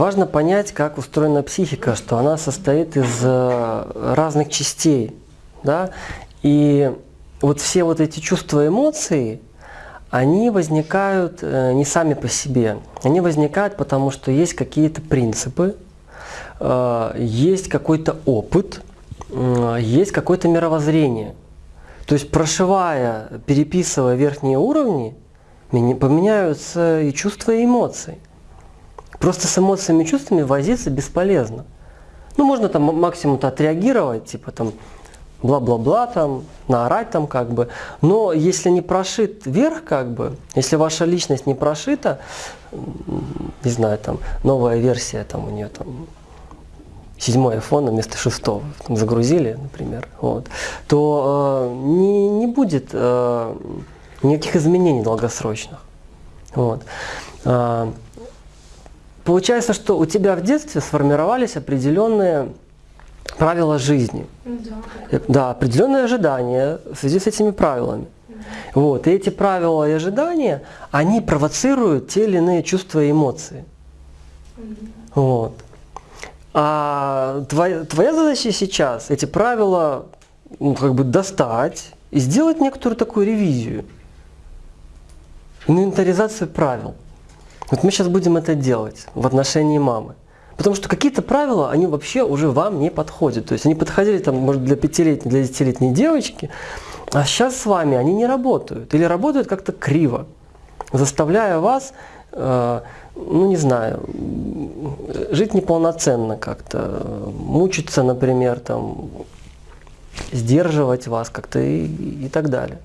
важно понять, как устроена психика, что она состоит из э, разных частей. Да? И вот все вот эти чувства эмоции, они возникают э, не сами по себе. Они возникают потому, что есть какие-то принципы, э, есть какой-то опыт, есть какое-то мировоззрение. То есть прошивая, переписывая верхние уровни, поменяются и чувства, и эмоции. Просто с эмоциями и чувствами возиться бесполезно. Ну, можно там максимум-то отреагировать, типа там бла-бла-бла, там, наорать там как бы. Но если не прошит вверх, как бы, если ваша личность не прошита, не знаю, там, новая версия там у нее там седьмой iPhone вместо шестого там, загрузили, например, вот, то э, не, не будет э, никаких изменений долгосрочных. Вот. Э, получается, что у тебя в детстве сформировались определенные правила жизни. Да. да, определенные ожидания в связи с этими правилами. Вот. И эти правила и ожидания, они провоцируют те или иные чувства и эмоции. Вот. А твоя, твоя задача сейчас эти правила ну, как бы достать и сделать некоторую такую ревизию, инвентаризацию правил. Вот мы сейчас будем это делать в отношении мамы. Потому что какие-то правила, они вообще уже вам не подходят. То есть они подходили там, может, для пятилетней, для десятилетней девочки, а сейчас с вами они не работают. Или работают как-то криво, заставляя вас э, ну не знаю, жить неполноценно как-то, мучиться, например, там, сдерживать вас как-то и, и так далее.